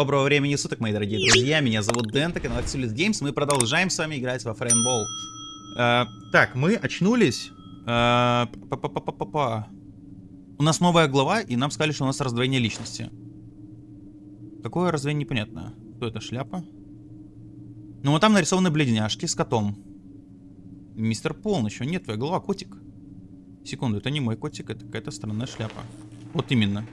Доброго времени суток, мои дорогие друзья. Меня зовут Дэн, это канал Axelis Games. Мы продолжаем с вами играть во Фрейнбол. Э, так, мы очнулись. Э, па-па-па-па-па. У нас новая глава, и нам сказали, что у нас раздвоение личности. Какое раздвоение, непонятно. Кто это, шляпа? Ну, вот там нарисованы бледняшки с котом. Мистер Полночь, нет, твоя голова, котик. Секунду, это не мой котик, это какая-то странная шляпа. Вот именно.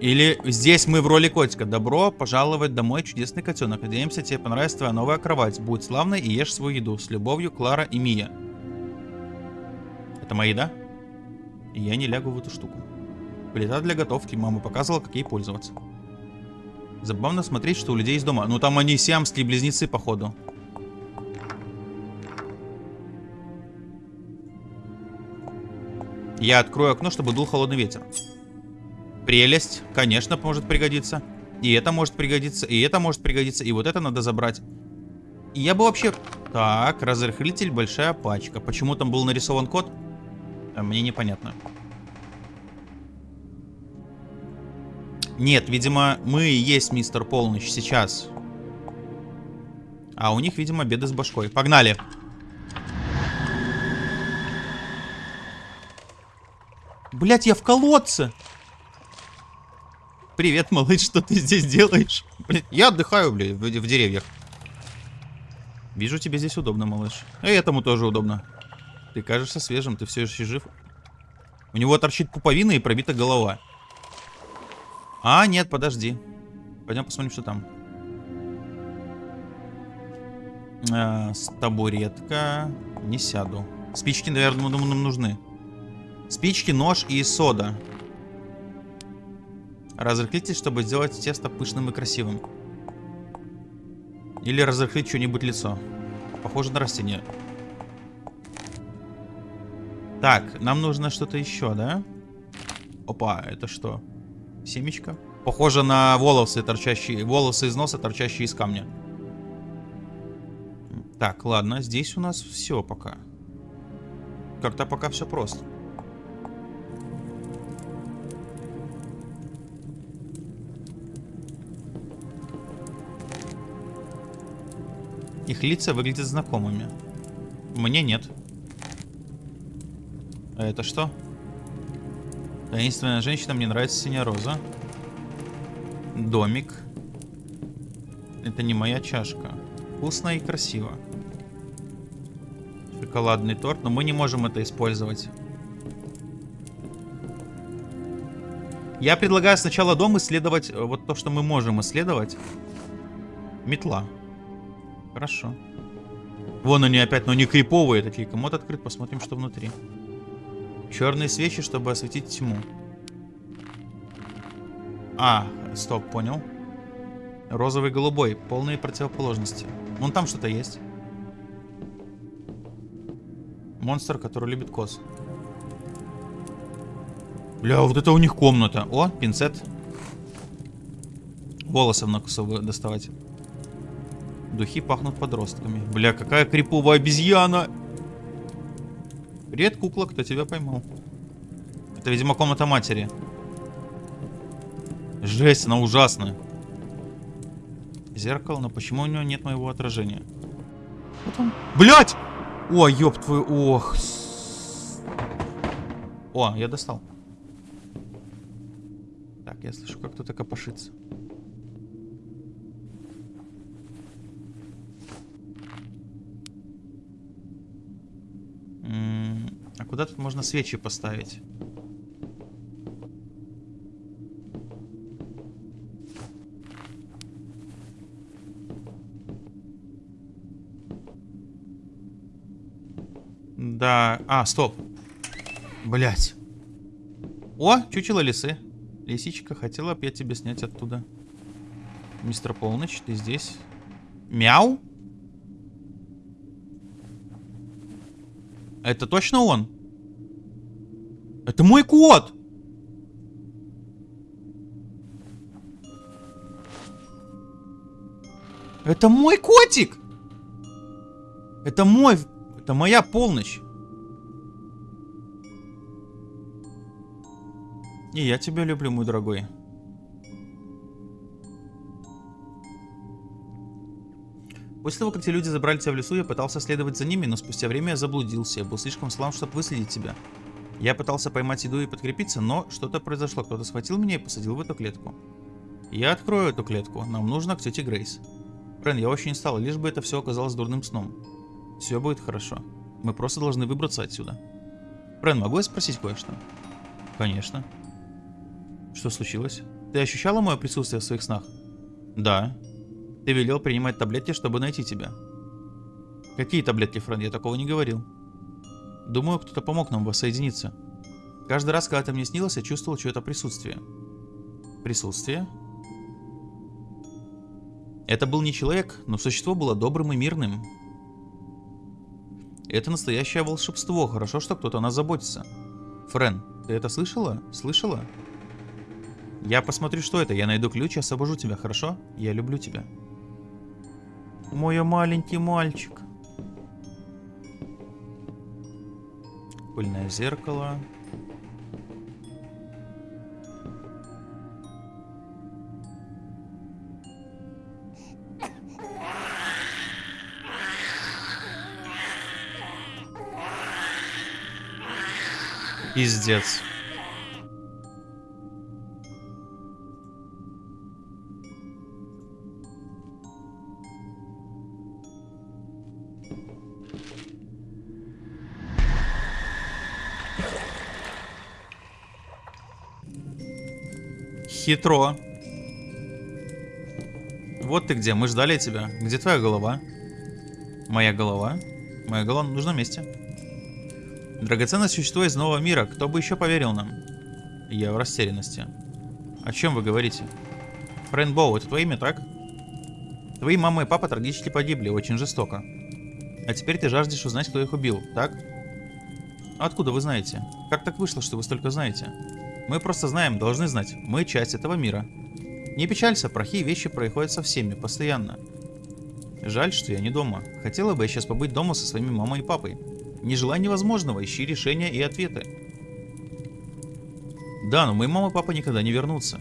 Или здесь мы в роли котика. Добро пожаловать домой, чудесный котенок. Надеемся, тебе понравится твоя новая кровать. Будь славной и ешь свою еду. С любовью, Клара и Мия. Это моя еда? И я не лягу в эту штуку. Плита для готовки. Мама показывала, как ей пользоваться. Забавно смотреть, что у людей есть дома. Ну там они сиамские близнецы, походу. Я открою окно, чтобы дул холодный ветер. Прелесть, конечно, может пригодиться. И это может пригодиться, и это может пригодиться, и вот это надо забрать. И я бы вообще... Так, разрыхлитель, большая пачка. Почему там был нарисован код? А мне непонятно. Нет, видимо, мы и есть мистер Полночь сейчас. А у них, видимо, беды с башкой. Погнали. Блять, я в колодце. Привет, малыш, что ты здесь делаешь? Блин, я отдыхаю, блин, в, в деревьях. Вижу, тебе здесь удобно, малыш. И этому тоже удобно. Ты кажешься свежим, ты все еще жив. У него торчит пуповина и пробита голова. А, нет, подожди. Пойдем посмотрим, что там. А, табуретка. Не сяду. Спички, наверное, нам нужны. Спички, нож и сода. Разрыхлите, чтобы сделать тесто пышным и красивым. Или разрыхлить что-нибудь лицо. Похоже на растение. Так, нам нужно что-то еще, да? Опа, это что? Семечко? Похоже на волосы, торчащие, волосы из носа, торчащие из камня. Так, ладно, здесь у нас все пока. Как-то пока все просто. Их лица выглядят знакомыми. Мне нет. А это что? Таинственная женщина, мне нравится синяя роза. Домик. Это не моя чашка. Вкусно и красиво. Шоколадный торт, но мы не можем это использовать. Я предлагаю сначала дом исследовать э, вот то, что мы можем исследовать. Метла. Хорошо. Вон они опять, но не криповые такие. Комод открыт, посмотрим, что внутри. Черные свечи, чтобы осветить тьму. А, стоп, понял. Розовый, голубой. Полные противоположности. Вон там что-то есть. Монстр, который любит коз. Бля, вот это у них комната. О, пинцет. Волосы в накусу доставать. Духи пахнут подростками. Бля, какая криповая обезьяна! Привет, кукла, кто тебя поймал? Это, видимо, комната матери. Жесть, она ужасная. Зеркало, но почему у него нет моего отражения? Вот он. Блять! О, ёб твою, ох. О, я достал. Так, я слышу, как кто-то копошится. Куда тут можно свечи поставить? Да. А, стоп. Блять. О, чучело лисы. Лисичка, хотела бы я тебе снять оттуда. Мистер Полночь, ты здесь? Мяу? Это точно он? Это мой кот! Это мой котик! Это мой... Это моя полночь. И я тебя люблю, мой дорогой. После того, как те люди забрали тебя в лесу, я пытался следовать за ними, но спустя время я заблудился. Я был слишком слаб, чтобы выследить тебя. Я пытался поймать еду и подкрепиться, но что-то произошло. Кто-то схватил меня и посадил в эту клетку. Я открою эту клетку. Нам нужно к тете Грейс. Френ, я очень устал, лишь бы это все оказалось дурным сном. Все будет хорошо. Мы просто должны выбраться отсюда. Френ, могу я спросить кое-что? Конечно. Что случилось? Ты ощущала мое присутствие в своих снах? Да. Ты велел принимать таблетки, чтобы найти тебя. Какие таблетки, Френ? Я такого не говорил. Думаю, кто-то помог нам воссоединиться. Каждый раз, когда ты мне снилась, я чувствовал чье-то присутствие. Присутствие? Это был не человек, но существо было добрым и мирным. Это настоящее волшебство. Хорошо, что кто-то о нас заботится. Френ, ты это слышала? Слышала? Я посмотрю, что это. Я найду ключ и освобожу тебя, хорошо? Я люблю тебя. Мой маленький мальчик. Пыльное зеркало. Пиздец. Хитро. Вот ты где, мы ждали тебя. Где твоя голова? Моя голова? Моя голова на нужном месте. Драгоценное существо из нового мира. Кто бы еще поверил нам? Я в растерянности. О чем вы говорите? Фрейнбоу, это твое имя, так? Твои мама и папа трагически погибли, очень жестоко. А теперь ты жаждешь узнать, кто их убил, так? Откуда вы знаете? Как так вышло, что вы столько знаете? Мы просто знаем, должны знать. Мы часть этого мира. Не печалься, плохие вещи происходят со всеми, постоянно. Жаль, что я не дома. Хотела бы я сейчас побыть дома со своими мамой и папой. Не желай невозможного, ищи решения и ответы. Да, но мои мама и папа никогда не вернутся.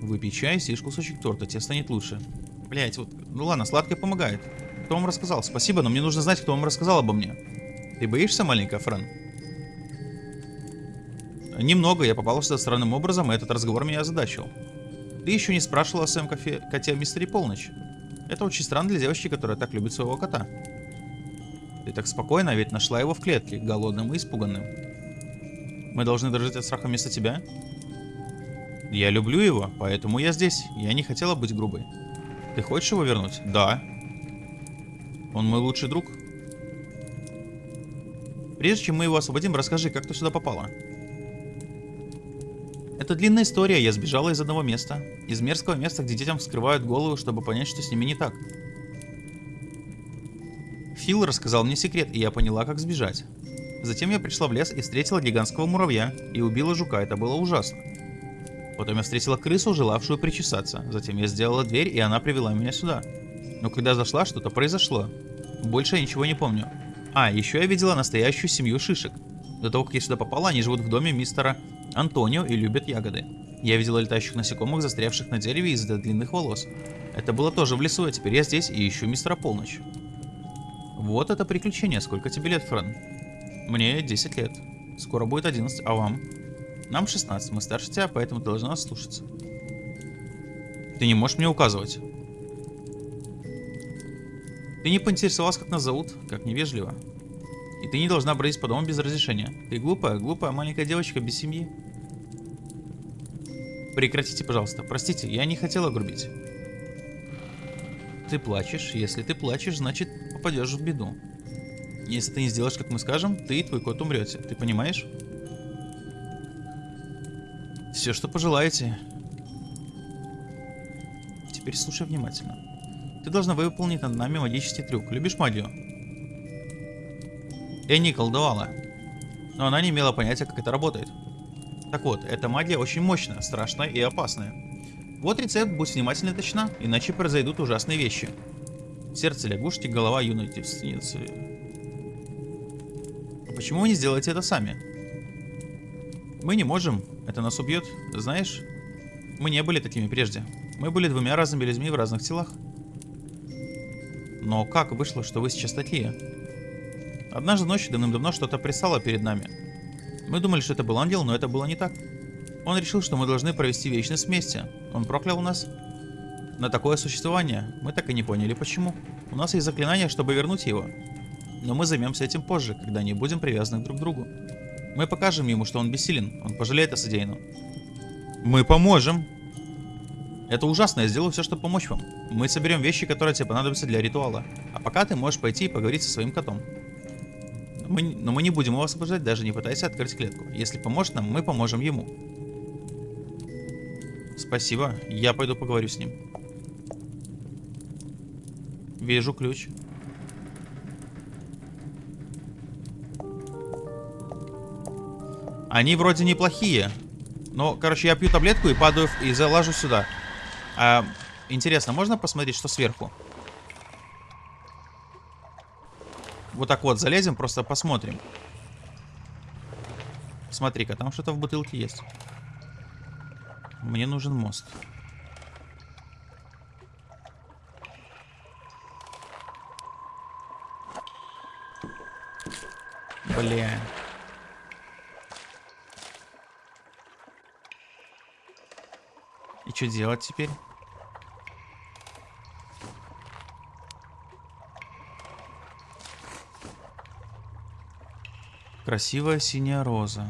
Выпей чай, съешь кусочек торта, тебе станет лучше. Блять, вот, ну ладно, сладкое помогает. Кто вам рассказал? Спасибо, но мне нужно знать, кто вам рассказал обо мне. Ты боишься, маленькая Френ? Немного, я попал сюда странным образом, и этот разговор меня озадачил. Ты еще не спрашивала о своем кофе, коте о мистере Полночь. Это очень странно для девочки, которая так любит своего кота. Ты так спокойно, ведь нашла его в клетке, голодным и испуганным. Мы должны дрожать от страха вместо тебя? Я люблю его, поэтому я здесь. Я не хотела быть грубой. Ты хочешь его вернуть? Да. Он мой лучший друг. Прежде чем мы его освободим, расскажи, как ты сюда попала. Это длинная история, я сбежала из одного места. Из мерзкого места, где детям вскрывают голову, чтобы понять, что с ними не так. Фил рассказал мне секрет, и я поняла, как сбежать. Затем я пришла в лес и встретила гигантского муравья, и убила жука, это было ужасно. Потом я встретила крысу, желавшую причесаться. Затем я сделала дверь, и она привела меня сюда. Но когда зашла, что-то произошло. Больше я ничего не помню. А, еще я видела настоящую семью шишек. До того, как я сюда попала, они живут в доме мистера Антонио и любят ягоды. Я видела летающих насекомых, застрявших на дереве из-за длинных волос. Это было тоже в лесу, а теперь я здесь и ищу мистера Полночь. Вот это приключение. Сколько тебе лет, Фран? Мне 10 лет. Скоро будет 11, а вам? Нам 16, мы старше тебя, поэтому ты должна слушаться. Ты не можешь мне указывать. Ты не поинтересовался, как нас зовут, как невежливо. Ты не должна бродить по дому без разрешения. Ты глупая, глупая маленькая девочка без семьи. Прекратите, пожалуйста. Простите, я не хотела грубить. Ты плачешь. Если ты плачешь, значит попадешь в беду. Если ты не сделаешь, как мы скажем, ты и твой кот умрете. Ты понимаешь? Все, что пожелаете. Теперь слушай внимательно. Ты должна выполнить над нами магический трюк. Любишь магию? Энни колдовала. Но она не имела понятия, как это работает. Так вот, эта магия очень мощная, страшная и опасная. Вот рецепт, будь внимательна и точна, иначе произойдут ужасные вещи. Сердце лягушки, голова юной девственницы. А почему вы не сделаете это сами? Мы не можем, это нас убьет. Знаешь, мы не были такими прежде. Мы были двумя разными людьми в разных телах. Но как вышло, что вы сейчас такие? Однажды ночью давным-давно что-то пристало перед нами. Мы думали, что это был ангел, но это было не так. Он решил, что мы должны провести вечность вместе. Он проклял нас на такое существование. Мы так и не поняли, почему. У нас есть заклинание, чтобы вернуть его. Но мы займемся этим позже, когда не будем привязаны друг к другу. Мы покажем ему, что он бессилен. Он пожалеет о содеянном. Мы поможем. Это ужасно, я сделаю все, чтобы помочь вам. Мы соберем вещи, которые тебе понадобятся для ритуала. А пока ты можешь пойти и поговорить со своим котом. Мы, но мы не будем его освобождать, даже не пытаясь открыть клетку. Если поможет нам, мы поможем ему. Спасибо, я пойду поговорю с ним. Вижу ключ. Они вроде неплохие. Но, короче, я пью таблетку и падаю и залажу сюда. А, интересно, можно посмотреть, что сверху? Вот так вот залезем, просто посмотрим. Смотри-ка, там что-то в бутылке есть. Мне нужен мост. Бля. И что делать теперь? Красивая синяя роза.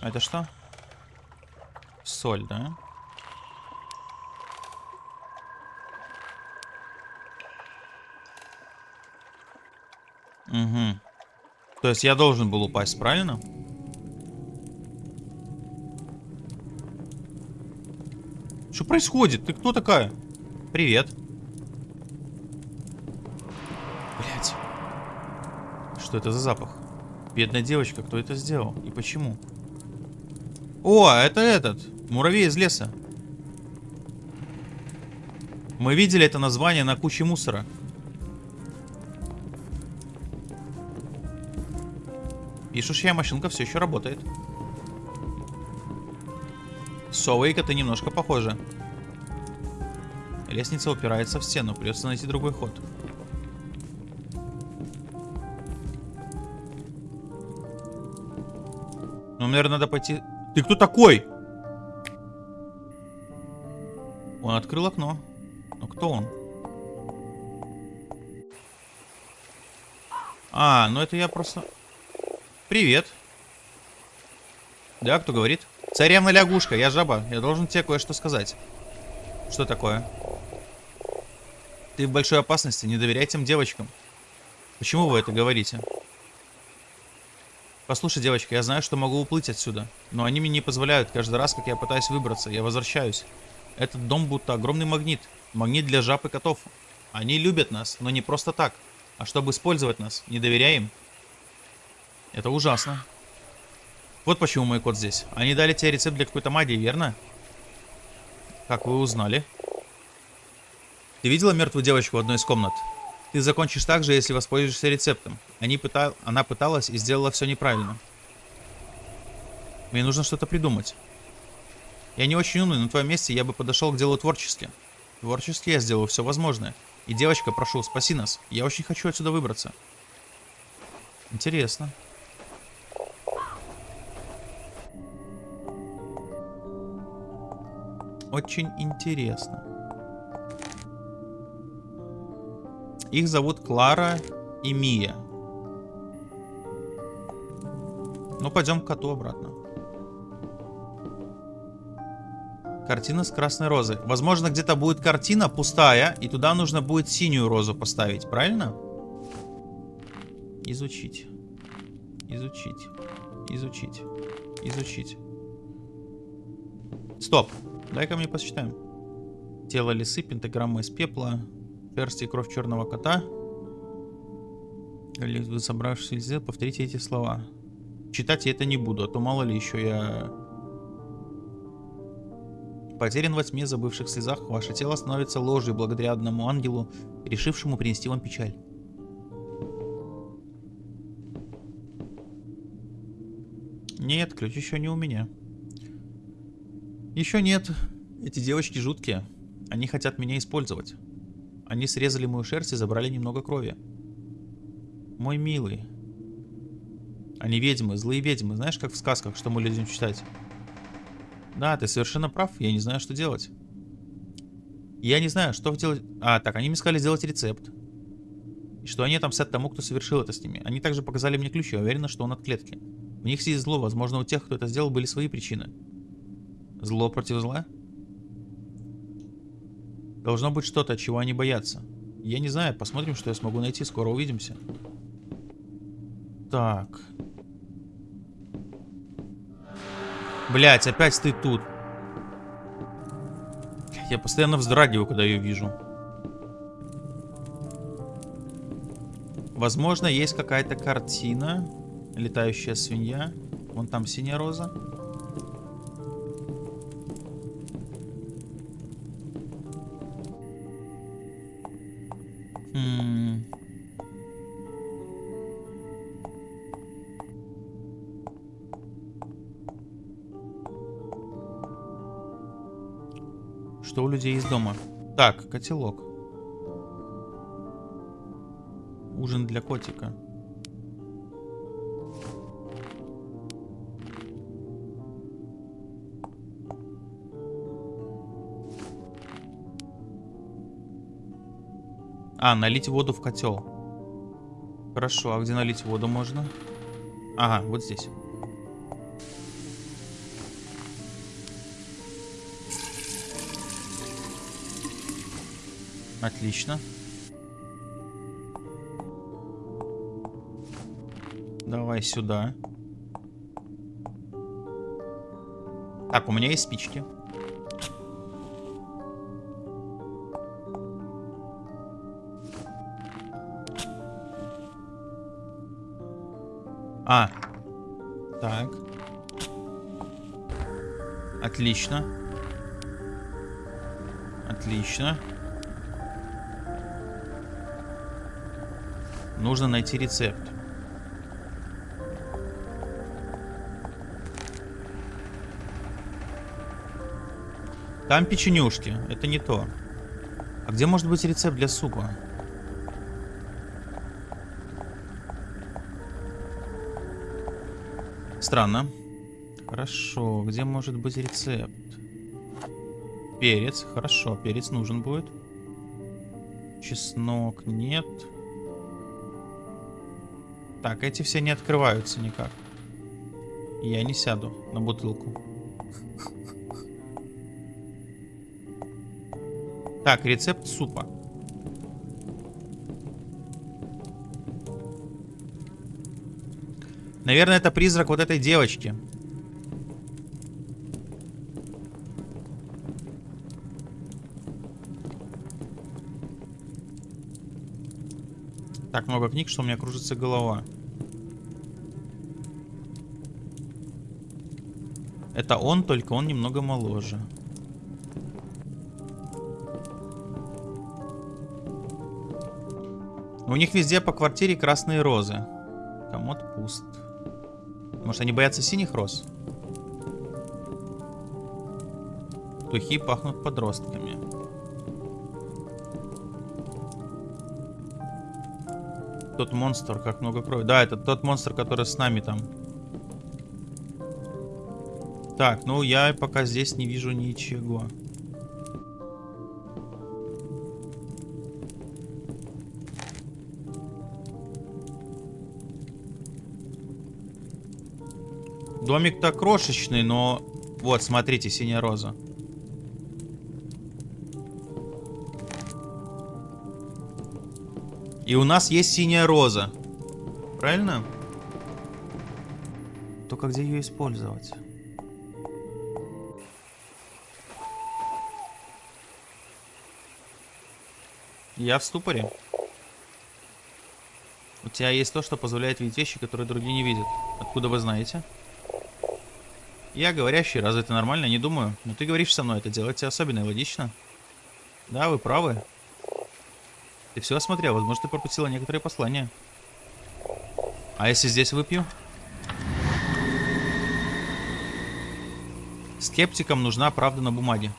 Это что? Соль, да? Угу. То есть я должен был упасть, правильно? Что происходит? Ты кто такая? Привет. Что это за запах? Бедная девочка, кто это сделал? И почему? О, это этот. Муравей из леса. Мы видели это название на куче мусора. Пишущая машинка все еще работает. Совейка ты немножко похожа. Лестница упирается в стену, придется найти другой ход. Ну, наверное, надо пойти... Ты кто такой? Он открыл окно. Но кто он? А, ну это я просто... Привет. Да, кто говорит? Царевна лягушка, я жаба. Я должен тебе кое-что сказать. Что такое? Ты в большой опасности, не доверяй тем девочкам. Почему вы это говорите? Послушай, девочка, я знаю, что могу уплыть отсюда, но они мне не позволяют. Каждый раз, как я пытаюсь выбраться, я возвращаюсь. Этот дом будто огромный магнит. Магнит для жаб и котов. Они любят нас, но не просто так, а чтобы использовать нас. Не доверяем. Это ужасно. Вот почему мой кот здесь. Они дали тебе рецепт для какой-то магии, верно? Как вы узнали? Ты видела мертвую девочку в одной из комнат? Ты закончишь так же, если воспользуешься рецептом. Они пыта... Она пыталась и сделала все неправильно. Мне нужно что-то придумать. Я не очень умный, но на твоем месте я бы подошел к делу творчески. Творчески я сделаю все возможное. И девочка, прошу, спаси нас. Я очень хочу отсюда выбраться. Интересно. Очень интересно. Их зовут Клара и Мия. Ну, пойдем к коту обратно. Картина с красной розой. Возможно, где-то будет картина пустая, и туда нужно будет синюю розу поставить, правильно? Изучить. Изучить. Изучить. Изучить. Стоп. Дай-ка мне посчитаем. Тело лисы, пентаграмма из пепла, персти и кровь черного кота. Или вы собравшись сделать, повторите эти слова. Читать я это не буду, а то мало ли еще я... Потерян во тьме, забывших слезах, ваше тело становится ложью благодаря одному ангелу, решившему принести вам печаль. Нет, ключ еще не у меня. Еще нет. Эти девочки жуткие. Они хотят меня использовать. Они срезали мою шерсть и забрали немного крови. Мой милый. Они ведьмы, злые ведьмы. Знаешь, как в сказках, что мы любим читать? Да, ты совершенно прав. Я не знаю, что делать. Я не знаю, что делать... А, так, они мне сказали сделать рецепт. И что они отомстят тому, кто совершил это с ними. Они также показали мне ключ, я уверена, что он от клетки. В них сидит зло, возможно, у тех, кто это сделал, были свои причины. Зло против зла? Должно быть что-то, чего они боятся. Я не знаю, посмотрим, что я смогу найти, скоро увидимся. Так. Блять, опять ты тут. Я постоянно вздрагиваю, когда ее вижу. Возможно, есть какая-то картина. Летающая свинья. Вон там синяя роза. Людей из дома? Так, котелок. Ужин для котика. А, налить воду в котел. Хорошо, а где налить воду можно? Ага, вот здесь. Отлично. Давай сюда. Так, у меня есть спички. А. Так. Отлично. Отлично. Нужно найти рецепт. Там печенюшки. Это не то. А где может быть рецепт для супа? Странно. Хорошо. Где может быть рецепт? Перец. Хорошо. Перец нужен будет. Чеснок. Нет. Так, эти все не открываются никак. Я не сяду на бутылку. Так, рецепт супа. Наверное, это призрак вот этой девочки. Так много книг, что у меня кружится голова. Это он, только он немного моложе. У них везде по квартире красные розы. Комод пуст. Может, они боятся синих роз? Духи пахнут подростками. Тот монстр, как много крови. Да, это тот монстр, который с нами там. Так, ну я пока здесь не вижу ничего. Домик-то крошечный, но... Вот, смотрите, синяя роза. И у нас есть синяя роза. Правильно? Только где ее использовать? Я в ступоре. У тебя есть то, что позволяет видеть вещи, которые другие не видят. Откуда вы знаете? Я говорящий, разве это нормально? Не думаю. Но ты говоришь со мной, это делает тебя особенно логично. Да, вы правы. Ты все осмотрел, возможно, ты пропустила некоторые послания. А если здесь выпью? Скептикам нужна правда на бумаге.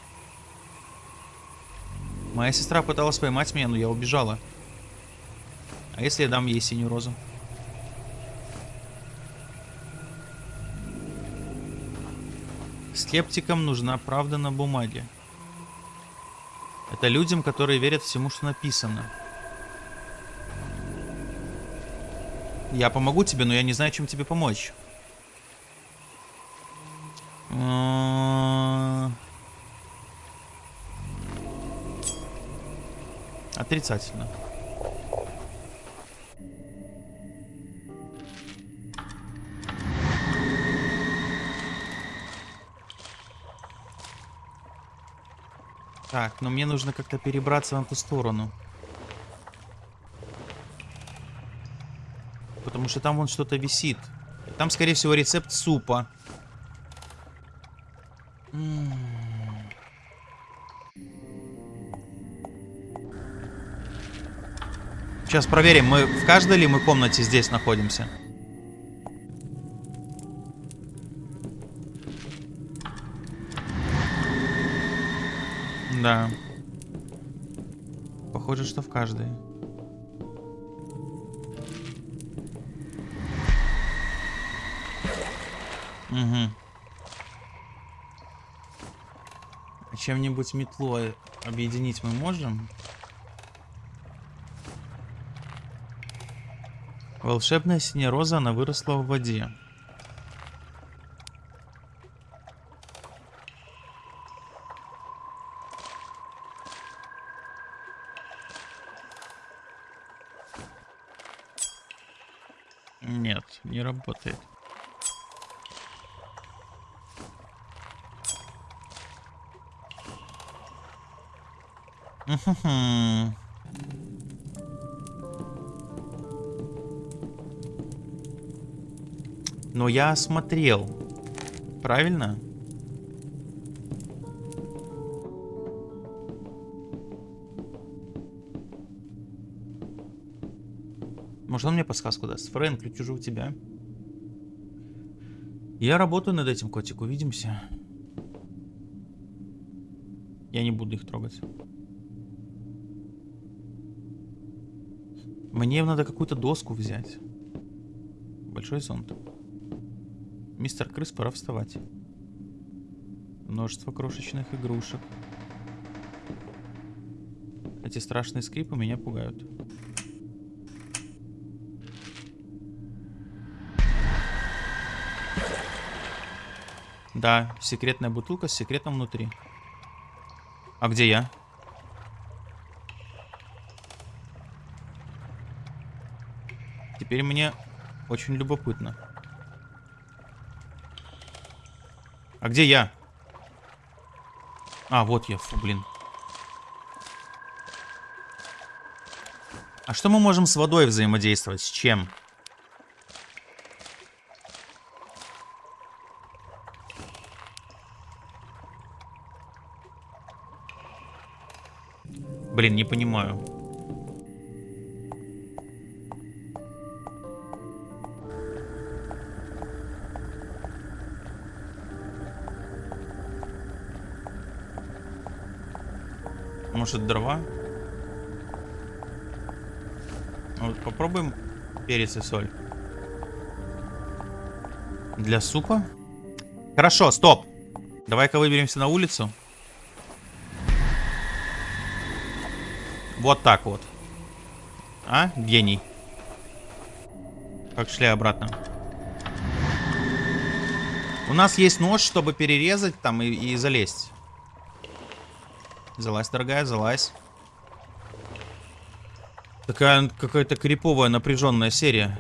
Моя сестра пыталась поймать меня, но я убежала. А если я дам ей синюю розу? Скептикам нужна правда на бумаге. Это людям, которые верят всему, что написано. Я помогу тебе, но я не знаю, чем тебе помочь. А, Отрицательно. Так, но мне нужно как-то перебраться на ту сторону. Потому что там вон что-то висит. Там, скорее всего, рецепт супа. Сейчас проверим, мы в каждой ли мы комнате здесь находимся. Да. Похоже, что в каждой. Угу. Чем-нибудь метлой объединить мы можем? Волшебная синяя роза, она выросла в воде. Нет, не работает. Но я смотрел. Правильно? Может, он мне подсказку даст? Фрэнк, ключ уже у тебя. Я работаю над этим, котик. Увидимся. Я не буду их трогать. Мне надо какую-то доску взять. Большой зонт. Мистер Крыс, пора вставать. Множество крошечных игрушек. Эти страшные скрипы меня пугают. Да, секретная бутылка с секретом внутри. А где я? Теперь мне очень любопытно. А где я? А, вот я, фу, блин. А что мы можем с водой взаимодействовать? С чем? Блин, не понимаю. Может дрова? Вот попробуем перец и соль. Для супа? Хорошо, стоп. Давай-ка выберемся на улицу. Вот так вот. А? Гений. Как шли обратно. У нас есть нож, чтобы перерезать там и, и залезть. Залазь, дорогая, залазь. Такая какая-то криповая напряженная серия.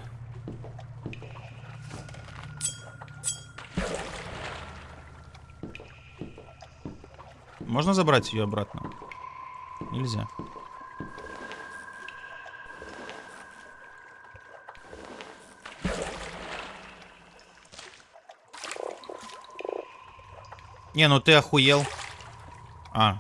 Можно забрать ее обратно? Нельзя. Не, ну ты охуел. А.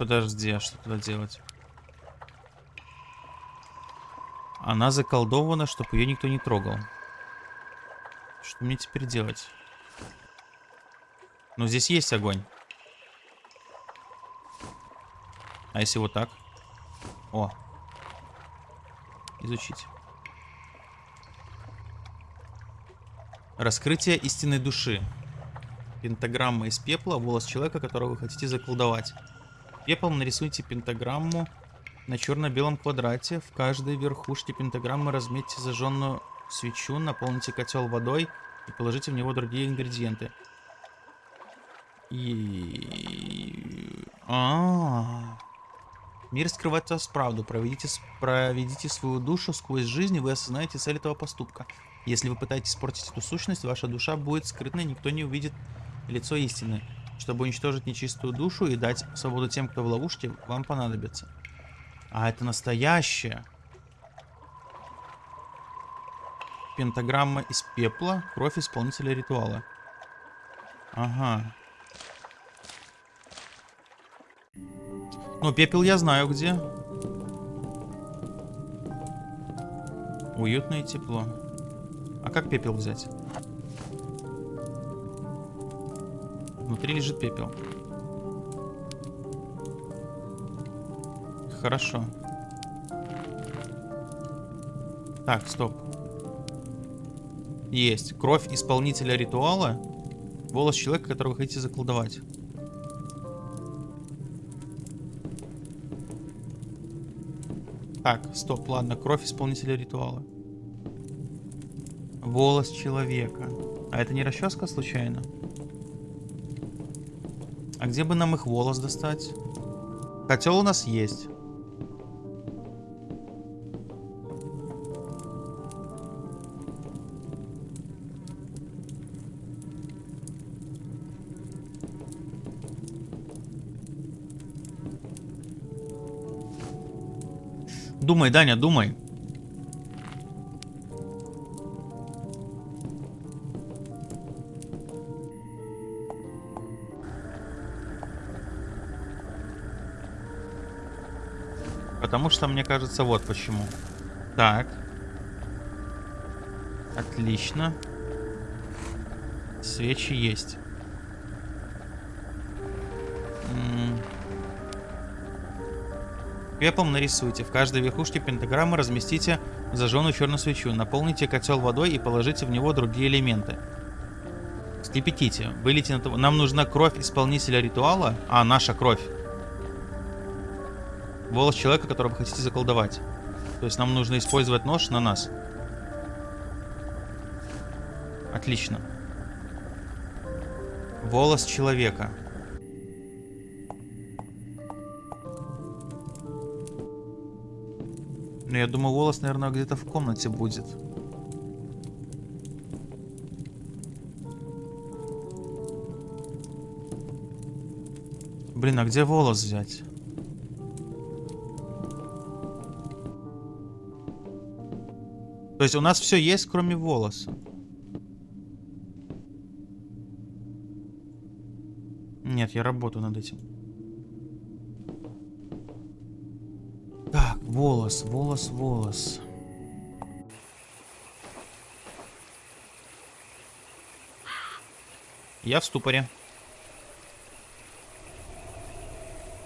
Подожди, а что туда делать? Она заколдована, чтобы ее никто не трогал. Что мне теперь делать? Ну, здесь есть огонь. А если вот так? О. Изучить. Раскрытие истинной души. Пентаграмма из пепла, волос человека, которого вы хотите заколдовать. Пеплом нарисуйте пентаграмму на черно-белом квадрате. В каждой верхушке пентаграммы разметьте зажженную свечу, наполните котел водой и положите в него другие ингредиенты. И... А, -а, -а. Мир скрывает вас правду. Проведите, проведите свою душу сквозь жизнь, и вы осознаете цель этого поступка. Если вы пытаетесь испортить эту сущность, ваша душа будет скрытной, никто не увидит лицо истины. Чтобы уничтожить нечистую душу и дать свободу тем, кто в ловушке, вам понадобится. А это настоящее. Пентаграмма из пепла, кровь исполнителя ритуала. Ага. Ну, пепел я знаю где. Уютно и тепло. А как пепел взять? Внутри лежит пепел. Хорошо. Так, стоп. Есть. Кровь исполнителя ритуала. Волос человека, которого хотите заколдовать. Так, стоп, ладно. Кровь исполнителя ритуала. Волос человека. А это не расческа случайно? А где бы нам их волос достать? Котел у нас есть. Думай, Даня, думай. Потому что, мне кажется, вот почему. Так. Отлично. Свечи есть. Пеплом нарисуйте. В каждой верхушке пентаграммы разместите зажженную черную свечу. Наполните котел водой и положите в него другие элементы. Скипятите. Вылейте на... Нам нужна кровь исполнителя ритуала. А, наша кровь. Волос человека, которого вы хотите заколдовать. То есть нам нужно использовать нож на нас. Отлично. Волос человека. Ну, я думаю, волос, наверное, где-то в комнате будет. Блин, а где волос взять? То есть у нас все есть, кроме волоса. Нет, я работаю над этим. Так, волос, волос, волос. Я в ступоре.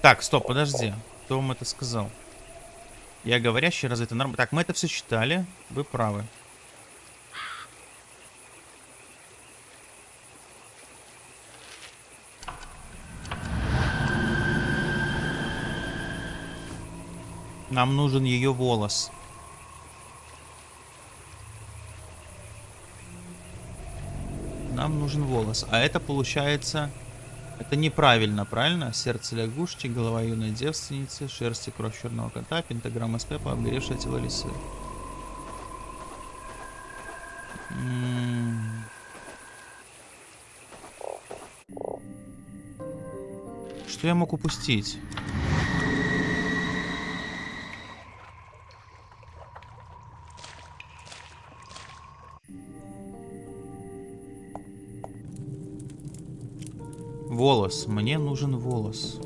Так, стоп, подожди. Кто вам это сказал? Я говорящий, разве это нормально? Так, мы это все читали. Вы правы. Нам нужен ее волос. Нам нужен волос. А это получается... Это неправильно, правильно? Сердце лягушки, голова юной девственницы, шерсть и кровь черного кота, пентаграмма с пепла, обгоревшее тело лисы. Что я мог упустить? Волос. Мне нужен волос.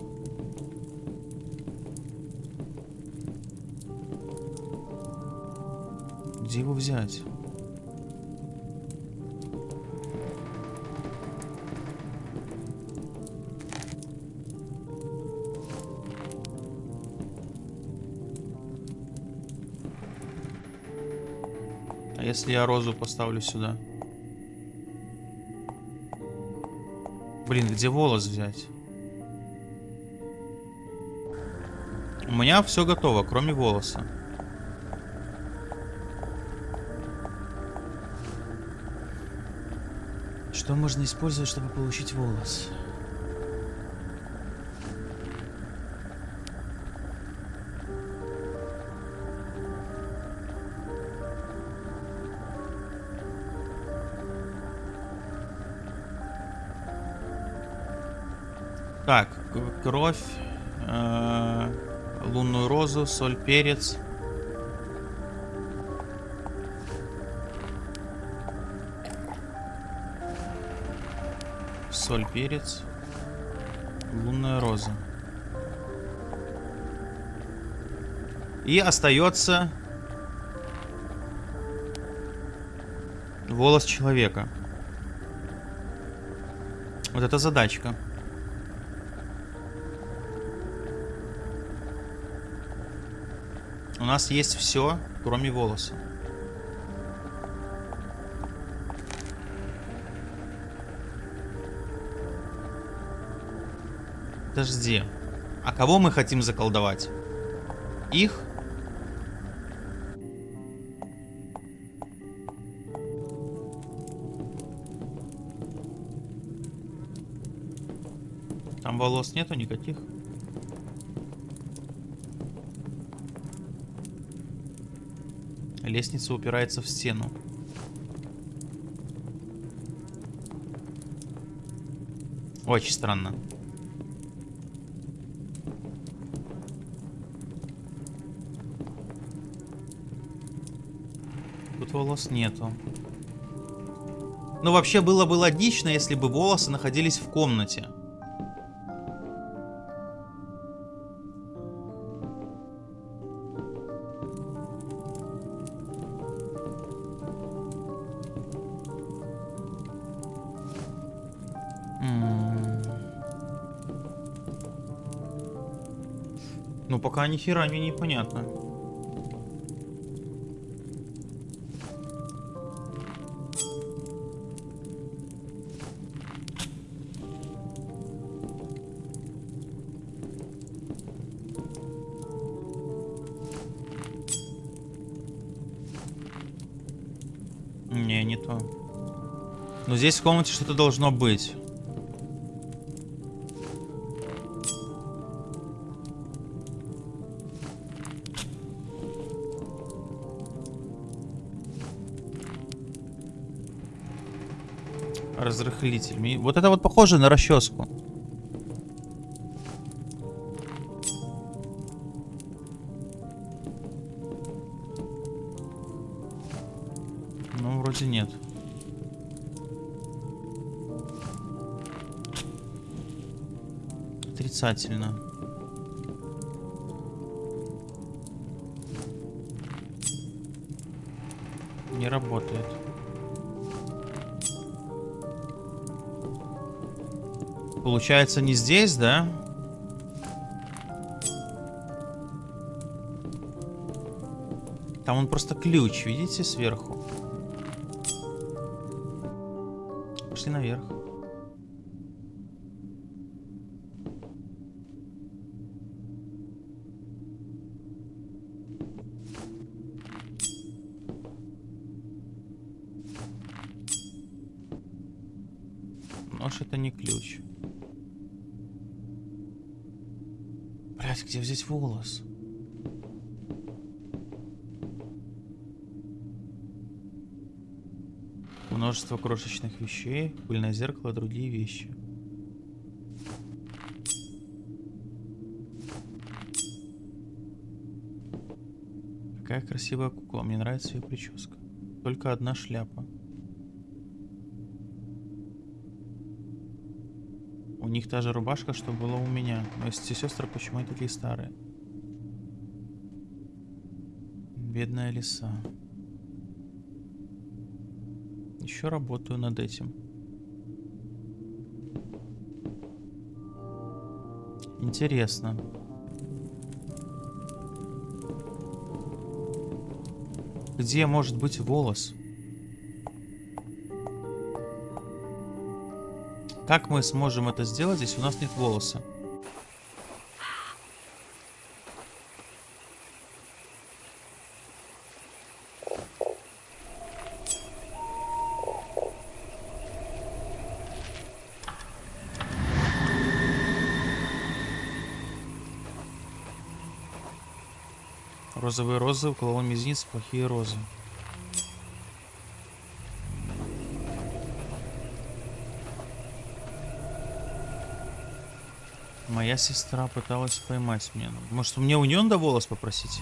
Где его взять? А если я розу поставлю сюда? Блин, где волос взять? У меня все готово, кроме волоса. Что можно использовать, чтобы получить волос? Так, кровь, э, лунную розу, соль, перец. Соль, перец, лунная роза. И остается волос человека. Вот это задачка. Нас есть все, кроме волоса. Подожди. А кого мы хотим заколдовать? Их? Там волос нету никаких? Лестница упирается в стену. Очень странно. Тут волос нету. Ну, вообще было бы логично, если бы волосы находились в комнате. Ну, пока ни хера мне непонятно. Не, не то. Но здесь в комнате что-то должно быть. Разрыхлитель. Ми- Вот это вот похоже на расческу. Ну, вроде нет. Отрицательно. Не работает. Получается не здесь, да? Там он просто ключ, видите, сверху. Пошли наверх. Волос? Множество крошечных вещей, пыльное зеркало, другие вещи. Какая красивая кукла, мне нравится ее прическа. Только одна шляпа. У них та же рубашка, что была у меня. Но эти сестры почему они такие старые? Бедная лиса. Еще работаю над этим. Интересно. Где может быть волос? Как мы сможем это сделать, если у нас нет волоса? Розовые розы, уколол мизинец, плохие розы. Моя сестра пыталась поймать меня. Может, мне у нее надо волос попросить?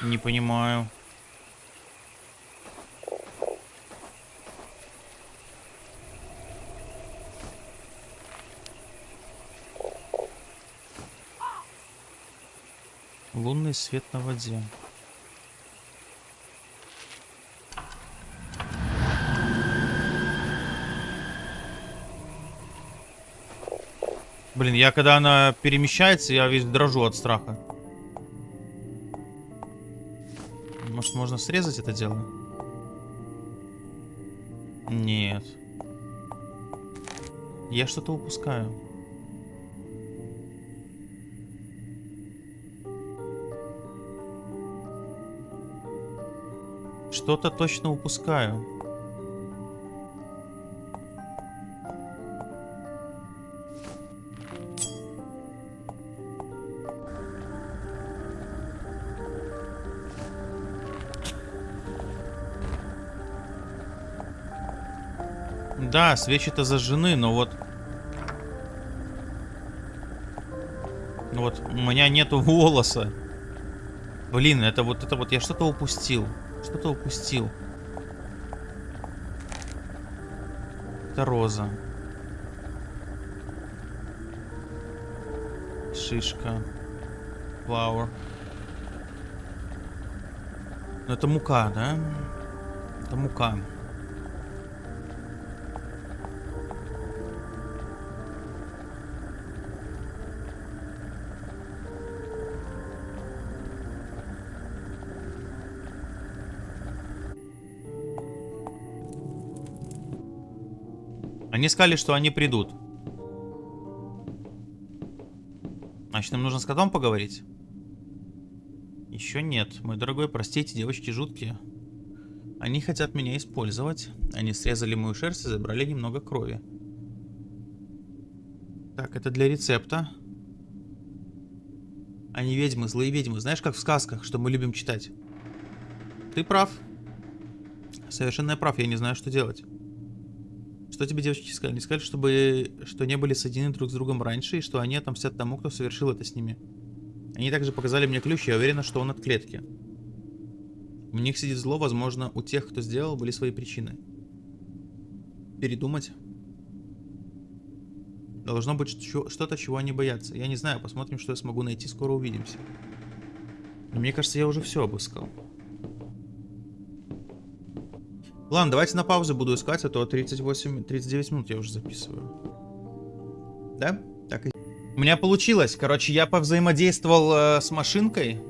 Не понимаю. Лунный свет на воде. Блин, я когда она перемещается, я весь дрожу от страха. Может, можно срезать это дело? Нет. Я что-то упускаю. Что-то точно упускаю. Да, свечи-то зажжены, но вот... Ну вот, у меня нету волоса. Блин, это вот, это вот, я что-то упустил. Что-то упустил. Это роза. Шишка. Flower. Ну это мука, да? Это мука. Они сказали, что они придут. Значит, нам нужно с котом поговорить? Еще нет. Мой дорогой, простите, девочки жуткие. Они хотят меня использовать. Они срезали мою шерсть и забрали немного крови. Так, это для рецепта. Они ведьмы, злые ведьмы. Знаешь, как в сказках, что мы любим читать? Ты прав. Совершенно прав, я не знаю, что делать. Что тебе девочки сказали? Не сказали, чтобы, что не были соединены друг с другом раньше, и что они отомстят тому, кто совершил это с ними. Они также показали мне ключ, я уверена, что он от клетки. У них сидит зло, возможно, у тех, кто сделал, были свои причины. Передумать? Должно быть что-то, чего они боятся. Я не знаю, посмотрим, что я смогу найти, скоро увидимся. Но мне кажется, я уже все обыскал. Ладно, давайте на паузе буду искать, а то 38, 39 минут я уже записываю. Да? Так и... У меня получилось. Короче, я повзаимодействовал э, с машинкой.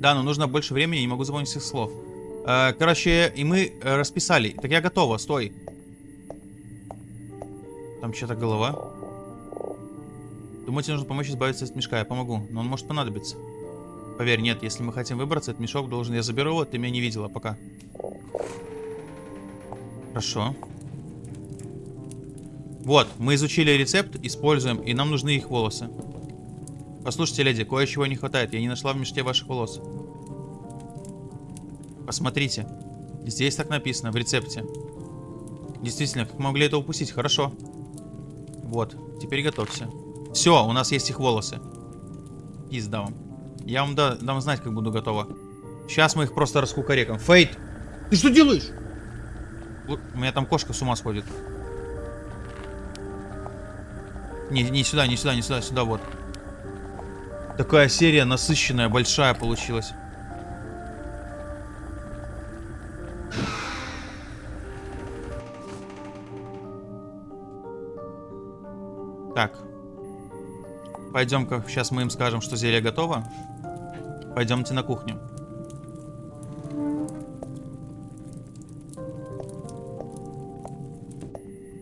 Да, но нужно больше времени, не могу запомнить всех слов. Э, короче, и мы э, расписали. Так я готова, стой. Там что-то голова. Думаете, нужно помочь избавиться от мешка? Я помогу, но он может понадобиться. Поверь, нет, если мы хотим выбраться, этот мешок должен... Я заберу его, ты меня не видела пока. Хорошо. Вот, мы изучили рецепт, используем, и нам нужны их волосы. Послушайте, леди, кое-чего не хватает. Я не нашла в мешке ваших волос. Посмотрите. Здесь так написано, в рецепте. Действительно, как могли это упустить? Хорошо. Вот, теперь готовься. Все, у нас есть их волосы. Пизда вам. Я вам да, дам знать, как буду готова. Сейчас мы их просто раскукарекаем. Фейт! Ты что делаешь? У меня там кошка с ума сходит. Не, не сюда, не сюда, не сюда, сюда, вот. Такая серия насыщенная, большая получилась. Так. Пойдем-ка, сейчас мы им скажем, что зелье готово. Пойдемте на кухню.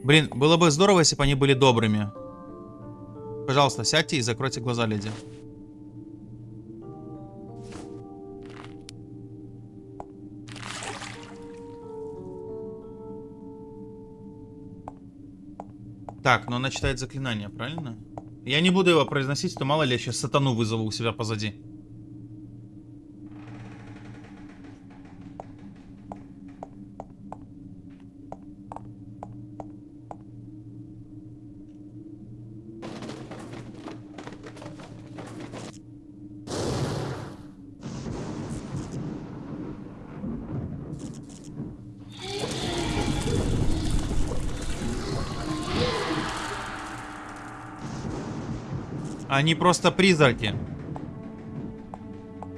Блин, было бы здорово, если бы они были добрыми. Пожалуйста, сядьте и закройте глаза, леди. Так, но она читает заклинание, правильно? Я не буду его произносить, то мало ли я сейчас сатану вызову у себя позади. Они просто призраки.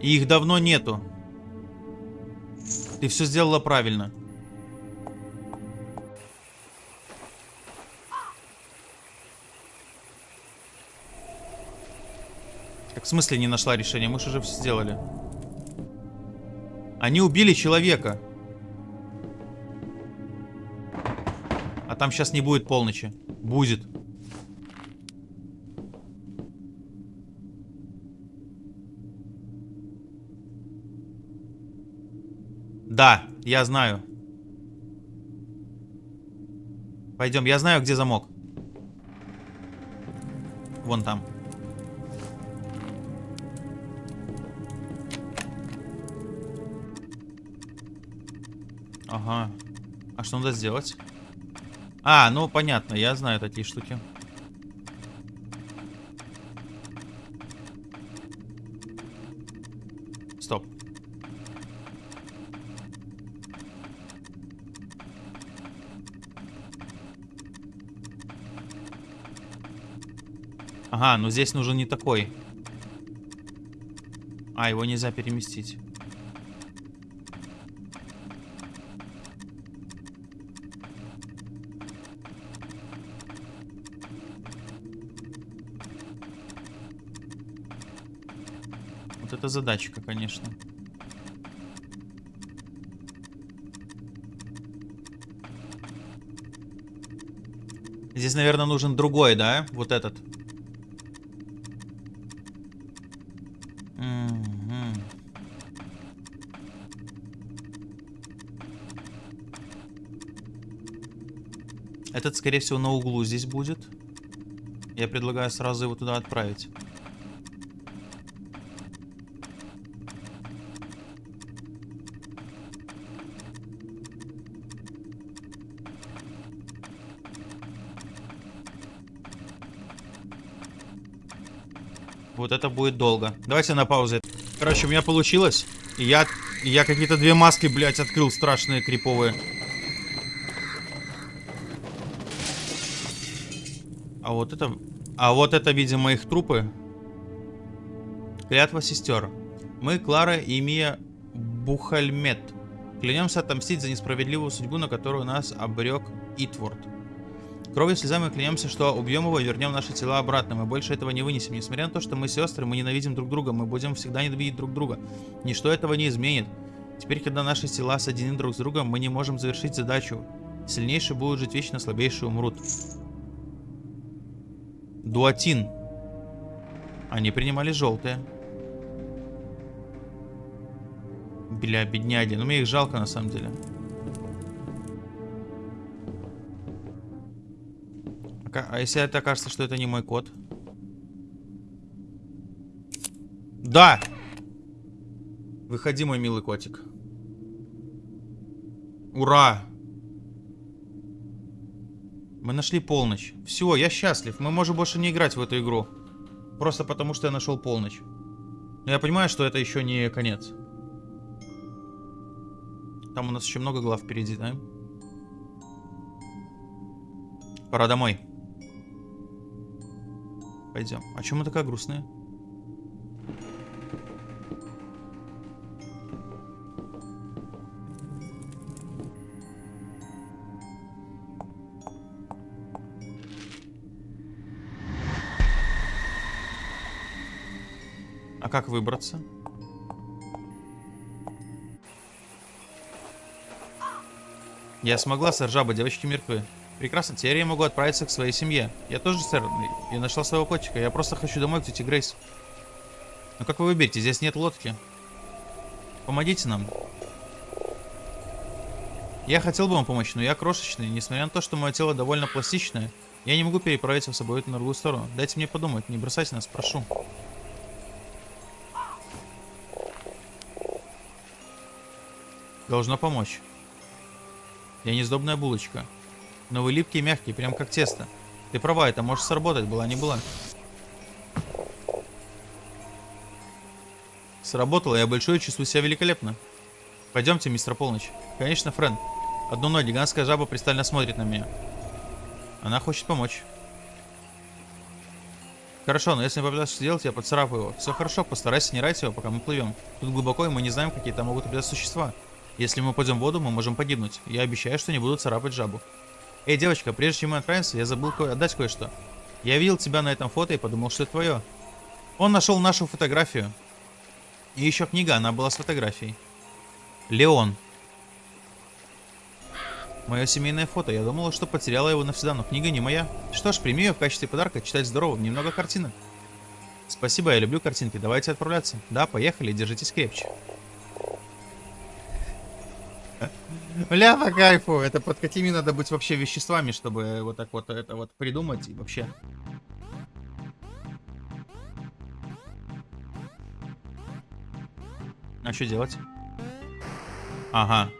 И их давно нету. Ты все сделала правильно. Как в смысле не нашла решение? Мы же уже все сделали. Они убили человека. А там сейчас не будет полночи. Будет. Да, я знаю. Пойдем, я знаю, где замок. Вон там. Ага. А что надо сделать? А, ну понятно, я знаю такие штуки. Стоп. Ага, но здесь нужен не такой. А, его нельзя переместить. Вот это задачка, конечно. Здесь, наверное, нужен другой, да? Вот этот. Скорее всего, на углу здесь будет. Я предлагаю сразу его туда отправить. Вот это будет долго. Давайте на паузе. Короче, у меня получилось. И я, я какие-то две маски, блядь, открыл страшные, криповые. А вот это... А вот это, видимо, их трупы. Клятва сестер. Мы, Клара и Мия Бухальмет. Клянемся отомстить за несправедливую судьбу, на которую нас обрек Итворд. Кровью слезами клянемся, что убьем его и вернем наши тела обратно. Мы больше этого не вынесем. Несмотря на то, что мы сестры, мы ненавидим друг друга. Мы будем всегда ненавидеть друг друга. Ничто этого не изменит. Теперь, когда наши тела соединены друг с другом, мы не можем завершить задачу. Сильнейшие будут жить вечно, слабейшие умрут. Дуатин. Они принимали желтые. Бля, бедняги. Ну, мне их жалко, на самом деле. А если это окажется, что это не мой кот? Да! Выходи, мой милый котик. Ура! Мы нашли полночь. Все, я счастлив. Мы можем больше не играть в эту игру. Просто потому, что я нашел полночь. Но я понимаю, что это еще не конец. Там у нас еще много глав впереди, да? Пора домой. Пойдем. А чем мы такая грустная? Как выбраться? Я смогла, сэр Жаба, девочки мертвы. Прекрасно, теперь я могу отправиться к своей семье. Я тоже, сэр, я нашла своего котика. Я просто хочу домой к тете Грейс. Ну как вы выберете? Здесь нет лодки. Помогите нам. Я хотел бы вам помочь, но я крошечный. Несмотря на то, что мое тело довольно пластичное, я не могу переправить вас с собой на другую сторону. Дайте мне подумать, не бросайте нас, прошу. Должно помочь. Я не сдобная булочка. Но вы липкие и мягкие, прям как тесто. Ты права, это может сработать, была не была. Сработало, я большой чувствую себя великолепно. Пойдемте, мистер Полночь. Конечно, Френ. Одну ночь гигантская жаба пристально смотрит на меня. Она хочет помочь. Хорошо, но если попытаться сделать, я поцарапаю его. Все хорошо, постарайся не рать его, пока мы плывем. Тут глубоко, и мы не знаем, какие там могут быть существа. Если мы пойдем в воду, мы можем погибнуть. Я обещаю, что не буду царапать жабу. Эй, девочка, прежде чем мы отправимся, я забыл ко отдать кое-что. Я видел тебя на этом фото и подумал, что это твое. Он нашел нашу фотографию. И еще книга, она была с фотографией. Леон. Мое семейное фото. Я думала, что потеряла его навсегда, но книга не моя. Что ж, прими ее в качестве подарка. Читать здорово. Немного картинок. Спасибо, я люблю картинки. Давайте отправляться. Да, поехали. Держитесь крепче. Бля, по кайфу. Это под какими надо быть вообще веществами, чтобы вот так вот это вот придумать и вообще. А что делать? Ага.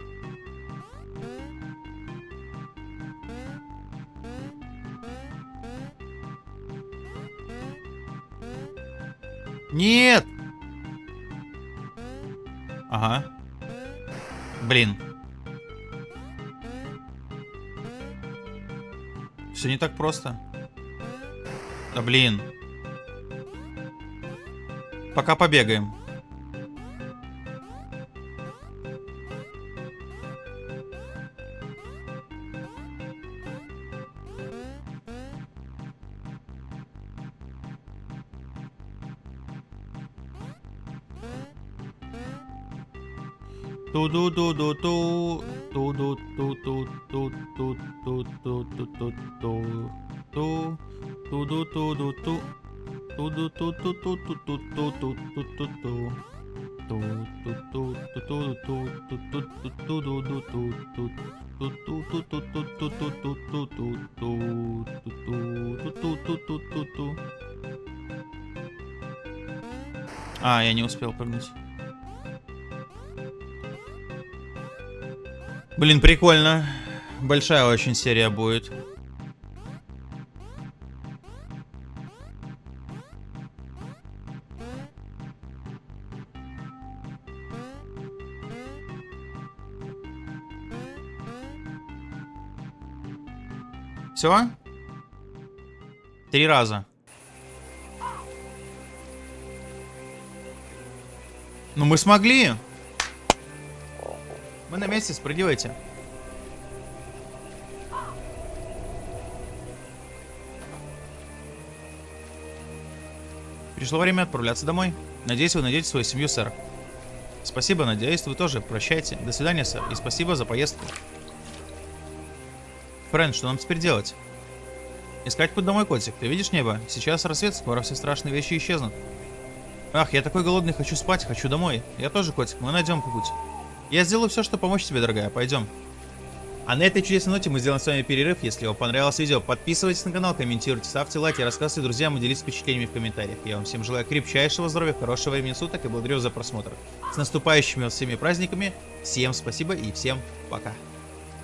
Нет! Ага. Блин. Все не так просто. Да блин. Пока побегаем. Ту-ду-ду-ду-ту. Ту-ду-ту-ду-ту. Ту. Ту-ду-ту-ду-ту. Ту-ду-ту-ду-ту. А, я не успел прыгнуть. Блин, прикольно. Большая очень серия будет. Все? Три раза. Ну мы смогли. Мы на месте, спрыгивайте. Пришло время отправляться домой. Надеюсь, вы найдете свою семью, сэр. Спасибо, надеюсь, вы тоже. Прощайте. До свидания, сэр. И спасибо за поездку. Фрэнд, что нам теперь делать? Искать путь домой, котик. Ты видишь небо? Сейчас рассвет, скоро все страшные вещи исчезнут. Ах, я такой голодный, хочу спать, хочу домой. Я тоже котик, мы найдем путь. Я сделаю все, чтобы помочь тебе, дорогая. Пойдем. А на этой чудесной ноте мы сделаем с вами перерыв. Если вам понравилось видео, подписывайтесь на канал, комментируйте, ставьте лайки, рассказывайте друзьям и делитесь впечатлениями в комментариях. Я вам всем желаю крепчайшего здоровья, хорошего времени суток и благодарю за просмотр. С наступающими всеми праздниками. Всем спасибо и всем пока.